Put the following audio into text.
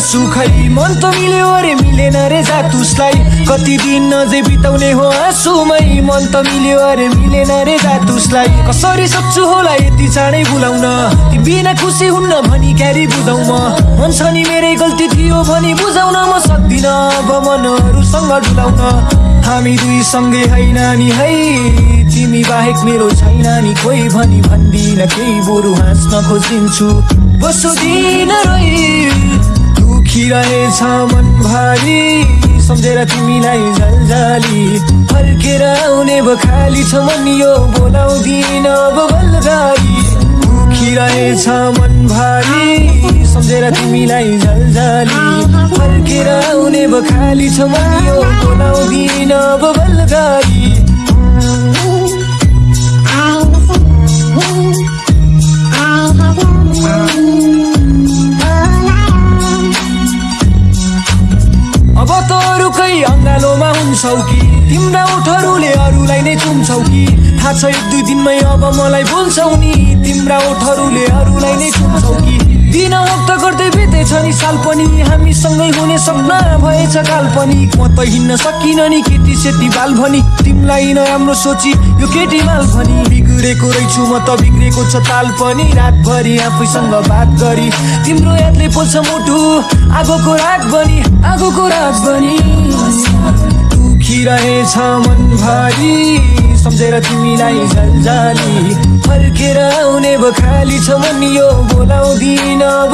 सुखै मन त मिल्यो अरे मिलेन रे जात उसलाई कति दिन अझै बिताउने हो आँसुमै मन त मिल्यो अरे मिलेन रे जात उसलाई कसरी सक्छु होला यति चाँडै बुलाउन? ती बिना खुसी हुन्न भनी क्यारी बुझाउ म मन नि मेरै गल्ती थियो भनी बुझाउन म सक्दिनँ अब मनहरूसँग डुलाउन। हामी दुई सँगै होइन नि है तिमी बाहेक मेरो छैन नि कोही भनी भन्दिन। केही बरु हाँस्न खोजिन्छु। बसो दिन रोइ। दुखी रहेछ मन भारी सम्झेर तिमीलाई झलझाली। फर्केर आउने बखाली छ मन यो बोलाउँदिन अब बलगारी दुखी रहेछ मन भारी सम्झेर तिमीलाई झलझाली। फर्केर आउने बखाली छ मन यो बोलाउँदिन अब बलगारी अरूकै अङ्गालोमा हुन्छौ कि? तिम्रा ओठहरूले अरूलाई नै चुम्छौ कि? थाहा छ एक दुई दिनमै अब मलाई बोल्छौ नि। तिम्रा ओठहरूले अरूलाई नै चुम्छौ कि? दिन हप्ता गर्दै बितेछ नि साल पनि। हामीसँगै हुने सपना भएछ काल्पनिक म त हिँड्न सकिन नि केटी सेती बाल भनी। तिमीलाई नराम्रो सोची यो केटी माल भनी। बिग्रेको रहेछु म त बिग्रेको छ ताल पनि। रातभरि आफैसँग बात गरी। तिम्रो यादले पोल्छ मुटु आगोको राग बनी आगोको राग बनी। दुखी रहेछ मन भारी सम्झेर तिमीलाई झलझाली। फर्केर आउने बखाली छ मन यो बोलाउँदिन अब